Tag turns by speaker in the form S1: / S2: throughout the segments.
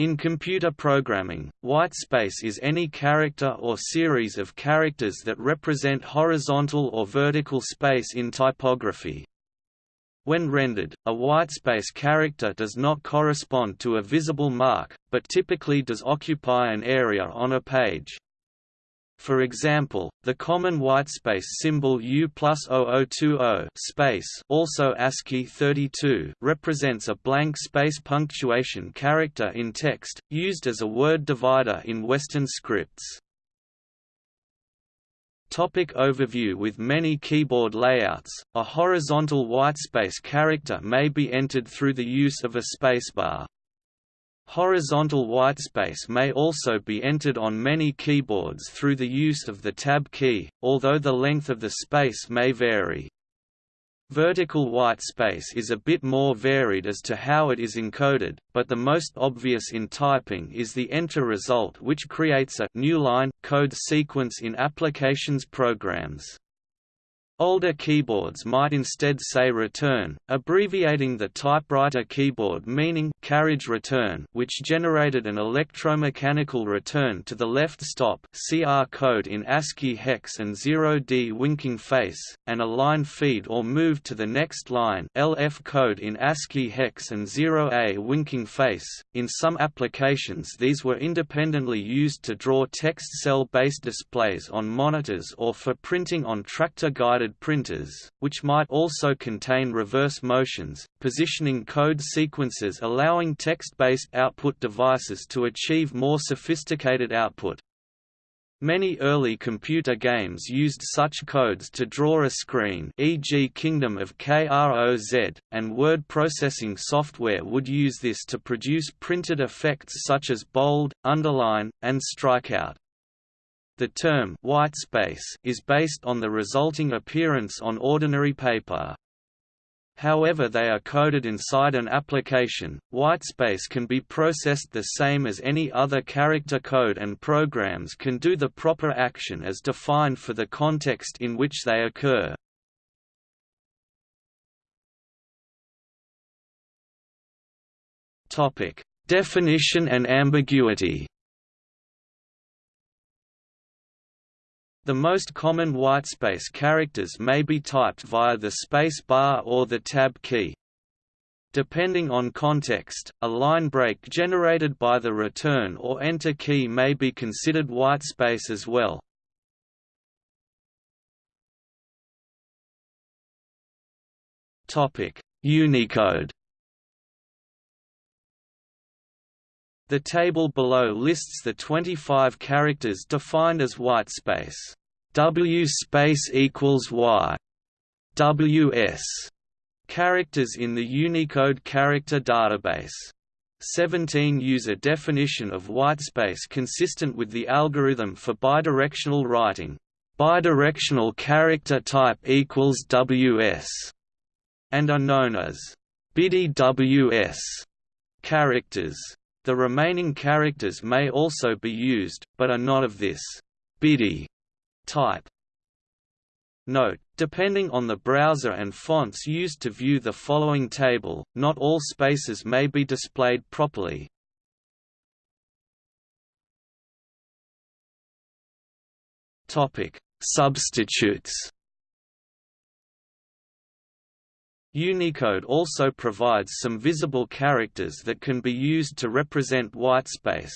S1: In computer programming, whitespace is any character or series of characters that represent horizontal or vertical space in typography. When rendered, a whitespace character does not correspond to a visible mark, but typically does occupy an area on a page. For example, the common whitespace symbol U plus 0020 space also ASCII 32 represents a blank space punctuation character in text, used as a word divider in Western scripts. Topic overview With many keyboard layouts, a horizontal whitespace character may be entered through the use of a spacebar. Horizontal whitespace may also be entered on many keyboards through the use of the Tab key, although the length of the space may vary. Vertical whitespace is a bit more varied as to how it is encoded, but the most obvious in typing is the enter result which creates a new line code sequence in applications programs. Older keyboards might instead say return, abbreviating the typewriter keyboard meaning carriage return which generated an electromechanical return to the left stop CR code in ASCII hex and 0D winking face, and a line feed or move to the next line LF code in ASCII hex and 0A winking face. In some applications these were independently used to draw text cell-based displays on monitors or for printing on tractor-guided printers, which might also contain reverse motions, positioning code sequences allowing text-based output devices to achieve more sophisticated output. Many early computer games used such codes to draw a screen e.g. Kingdom of KROZ, and word processing software would use this to produce printed effects such as bold, underline, and strikeout. The term white space is based on the resulting appearance on ordinary paper. However they are coded inside an application, whitespace can be processed the same as any other character code and programs can do the proper action as defined for the context in which they occur. Definition and ambiguity The most common whitespace characters may be typed via the space bar or the tab key. Depending on context, a line break generated by the return or enter key may be considered whitespace as well. Unicode The table below lists the 25 characters defined as whitespace. W space equals Y. WS characters in the Unicode character database. 17 use a definition of whitespace consistent with the algorithm for bidirectional writing. Bidirectional character type equals WS and are known as BIDI WS characters. The remaining characters may also be used, but are not of this BIDI type. Note, depending on the browser and fonts used to view the following table, not all spaces may be displayed properly. Substitutes Unicode also provides some visible characters that can be used to represent whitespace.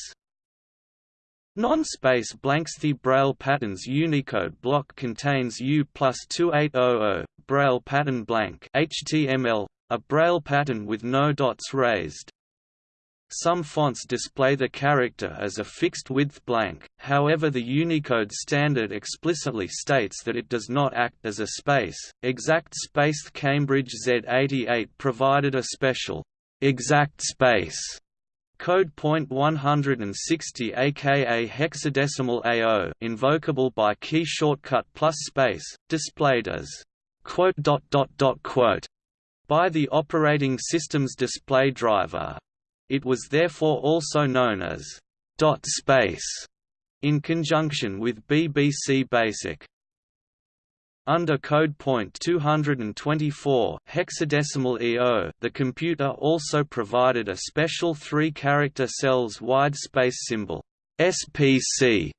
S1: Non-space blanks The Braille patterns Unicode block contains U plus 2800, Braille pattern blank HTML, a Braille pattern with no dots raised. Some fonts display the character as a fixed-width blank, however the Unicode standard explicitly states that it does not act as a space. Exact spaced Cambridge Z88 provided a special exact space code point 160 aka hexadecimal AO invocable by key shortcut plus space, displayed as quote dot dot dot quote by the operating system's display driver. It was therefore also known as dot space in conjunction with BBC Basic. Under code point 224 hexadecimal EO, the computer also provided a special three-character cells wide space symbol SPC,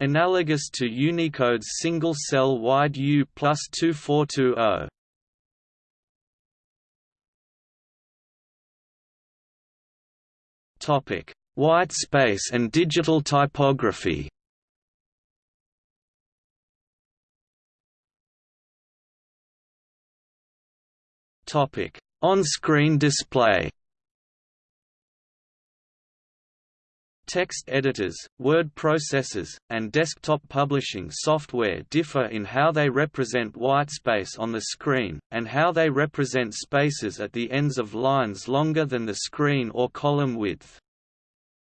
S1: analogous to Unicode's single-cell wide U plus 2420. Topic: White space and digital typography. Topic: On-screen display. Text editors, word processors, and desktop publishing software differ in how they represent whitespace on the screen, and how they represent spaces at the ends of lines longer than the screen or column width.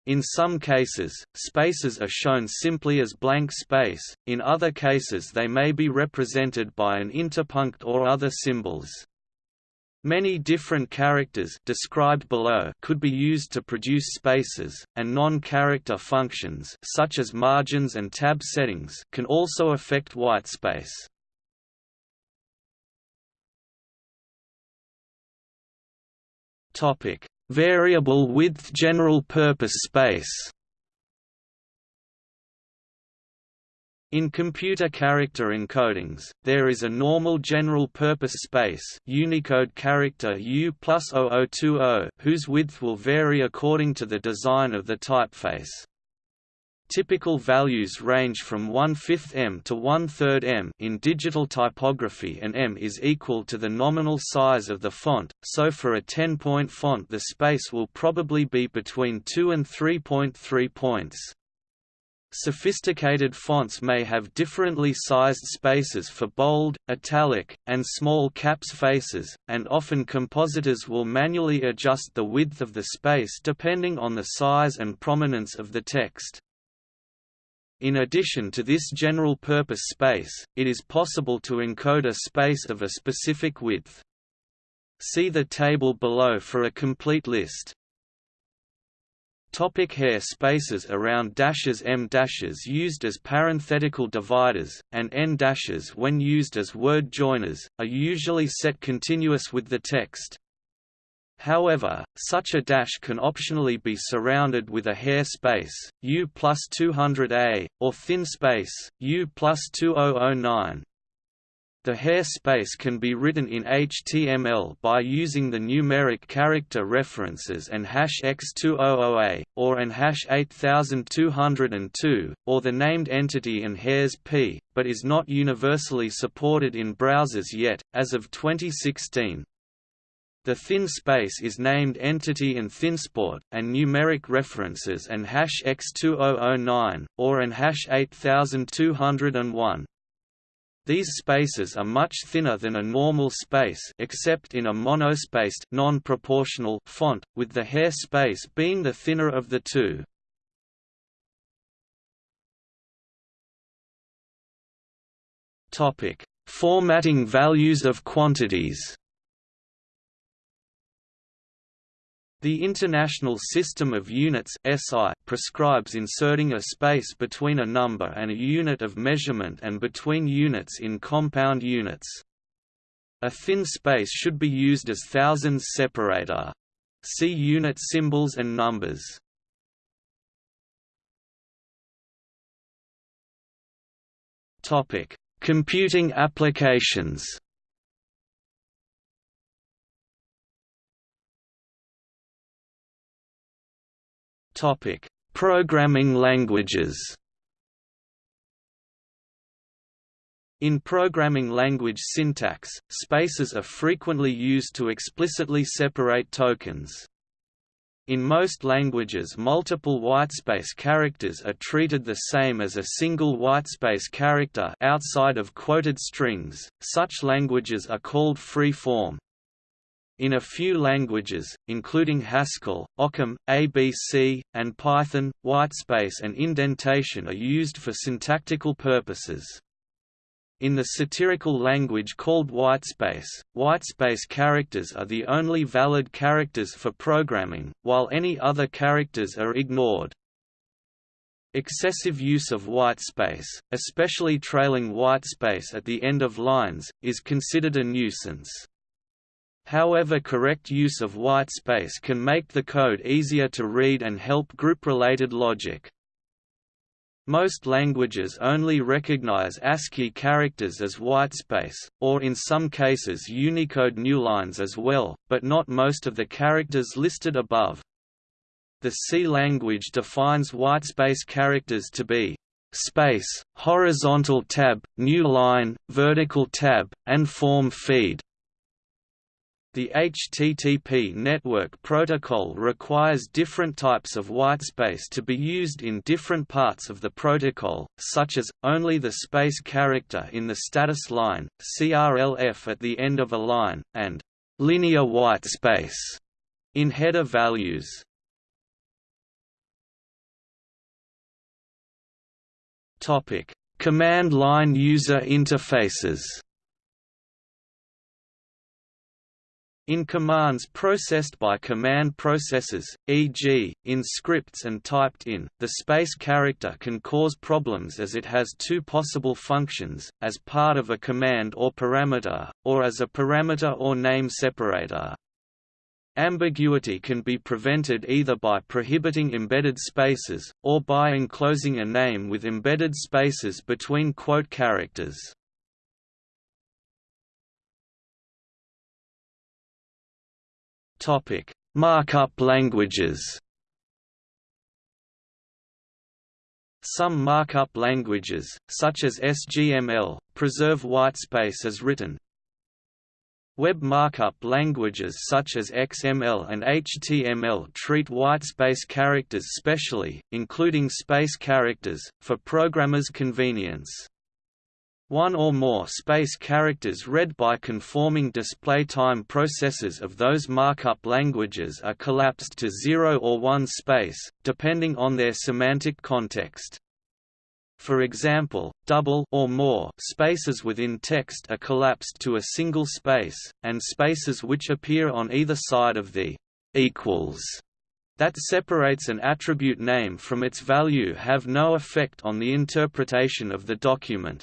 S1: In some cases, spaces are shown simply as blank space, in other cases they may be represented by an interpunct or other symbols. Many different characters described below could be used to produce spaces, and non-character functions such as margins and tab settings can also affect whitespace. Topic: Variable width general purpose space. In computer character encodings, there is a normal general-purpose space Unicode character U whose width will vary according to the design of the typeface. Typical values range from 1 5 m to 1 3 m in digital typography and m is equal to the nominal size of the font, so for a 10-point font the space will probably be between 2 and 3.3 points. Sophisticated fonts may have differently sized spaces for bold, italic, and small caps faces, and often compositors will manually adjust the width of the space depending on the size and prominence of the text. In addition to this general-purpose space, it is possible to encode a space of a specific width. See the table below for a complete list. Topic hair spaces around dashes Em dashes used as parenthetical dividers, and en dashes when used as word joiners, are usually set continuous with the text. However, such a dash can optionally be surrounded with a hair space, U plus 200A, or thin space, U plus 2009, the hair space can be written in HTML by using the numeric character references and hash x200a, or an hash 8202, or the named entity and hairsp, but is not universally supported in browsers yet, as of 2016. The thin space is named entity and thinsport, and numeric references and hash x2009, or an hash 8201. These spaces are much thinner than a normal space except in a monospaced non-proportional font, with the hair space being the thinner of the two. Topic: Formatting values of quantities. The International System of Units (SI) prescribes inserting a space between a number and a unit of measurement and between units in compound units. A thin space should be used as thousands separator. See unit symbols and numbers. Computing applications. Topic: Programming languages. In programming language syntax, spaces are frequently used to explicitly separate tokens. In most languages multiple whitespace characters are treated the same as a single whitespace character outside of quoted strings, such languages are called free-form. In a few languages, including Haskell, Occam, ABC, and Python, whitespace and indentation are used for syntactical purposes. In the satirical language called whitespace, whitespace characters are the only valid characters for programming, while any other characters are ignored. Excessive use of whitespace, especially trailing whitespace at the end of lines, is considered a nuisance. However correct use of whitespace can make the code easier to read and help group-related logic. Most languages only recognize ASCII characters as whitespace, or in some cases Unicode newlines as well, but not most of the characters listed above. The C language defines whitespace characters to be space, horizontal tab, new line, vertical tab, and form feed. The HTTP network protocol requires different types of whitespace to be used in different parts of the protocol, such as, only the space character in the status line, CRLF at the end of a line, and linear whitespace in header values. Command line user interfaces. In commands processed by command processors, e.g., in scripts and typed in, the space character can cause problems as it has two possible functions, as part of a command or parameter, or as a parameter or name separator. Ambiguity can be prevented either by prohibiting embedded spaces, or by enclosing a name with embedded spaces between quote characters. Markup languages Some markup languages, such as SGML, preserve whitespace as written, Web markup languages such as XML and HTML treat whitespace characters specially, including space characters, for programmers' convenience. One or more space characters read by conforming display time processors of those markup languages are collapsed to 0 or 1 space, depending on their semantic context. For example, double or more spaces within text are collapsed to a single space, and spaces which appear on either side of the equals that separates an attribute name from its value have no effect on the interpretation of the document.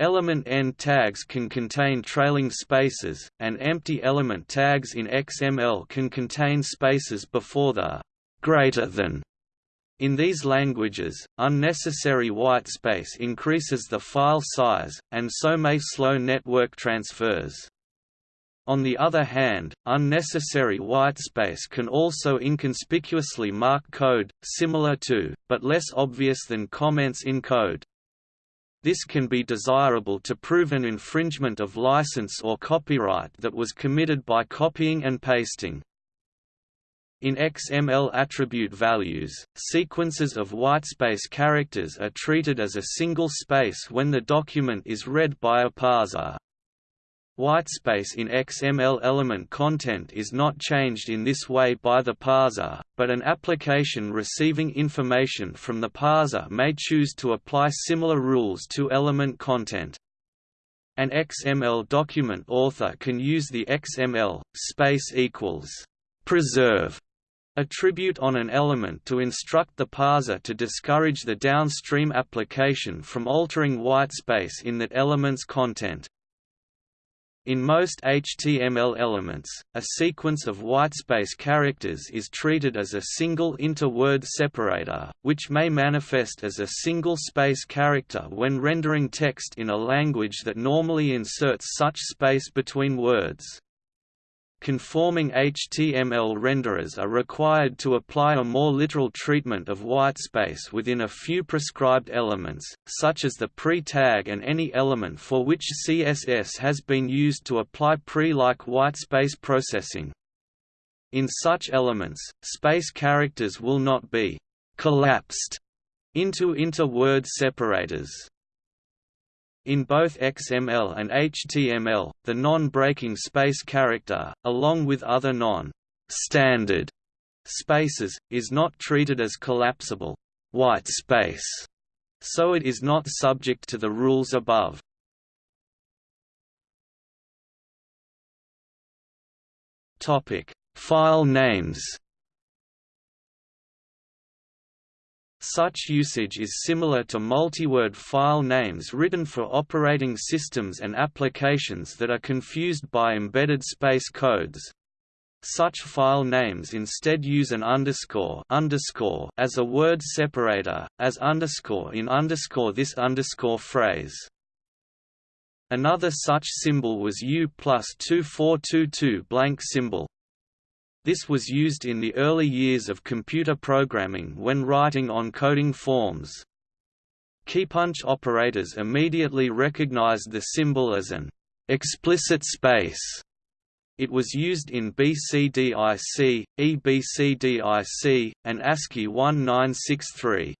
S1: Element end tags can contain trailing spaces, and empty element tags in XML can contain spaces before the greater than in these languages, unnecessary whitespace increases the file size, and so may slow network transfers. On the other hand, unnecessary whitespace can also inconspicuously mark code, similar to, but less obvious than comments in code. This can be desirable to prove an infringement of license or copyright that was committed by copying and pasting. In XML attribute values, sequences of whitespace characters are treated as a single space when the document is read by a parser. Whitespace in XML element content is not changed in this way by the parser, but an application receiving information from the parser may choose to apply similar rules to element content. An XML document author can use the XML space equals preserve attribute on an element to instruct the parser to discourage the downstream application from altering whitespace in that element's content. In most HTML elements, a sequence of whitespace characters is treated as a single inter-word separator, which may manifest as a single space character when rendering text in a language that normally inserts such space between words. Conforming HTML renderers are required to apply a more literal treatment of whitespace within a few prescribed elements, such as the pre-tag and any element for which CSS has been used to apply pre-like whitespace processing. In such elements, space characters will not be «collapsed» into inter-word separators. In both XML and HTML, the non-breaking space character, along with other non-standard spaces, is not treated as collapsible white space, so it is not subject to the rules above. Topic: File names. Such usage is similar to multi-word file names written for operating systems and applications that are confused by embedded space codes. Such file names instead use an underscore, underscore as a word separator, as underscore in underscore this underscore phrase. Another such symbol was U plus 2422 blank symbol, this was used in the early years of computer programming when writing on coding forms. Keypunch operators immediately recognized the symbol as an explicit space. It was used in BCDIC, EBCDIC, and ASCII 1963.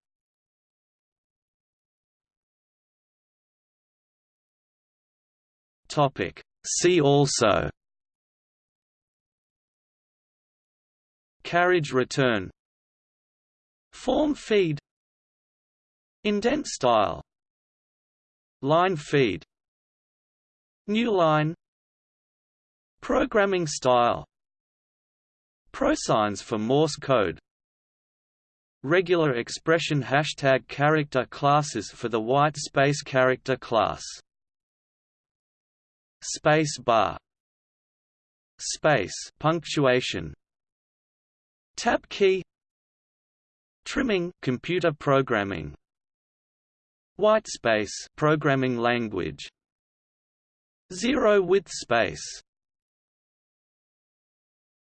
S1: See also Carriage return. Form feed. Indent style. Line feed. New line. Programming style. Prosigns for Morse code. Regular expression hashtag character classes for the white space character class. Space bar. Space punctuation Tab key. Trimming computer programming. Whitespace programming language. Zero width space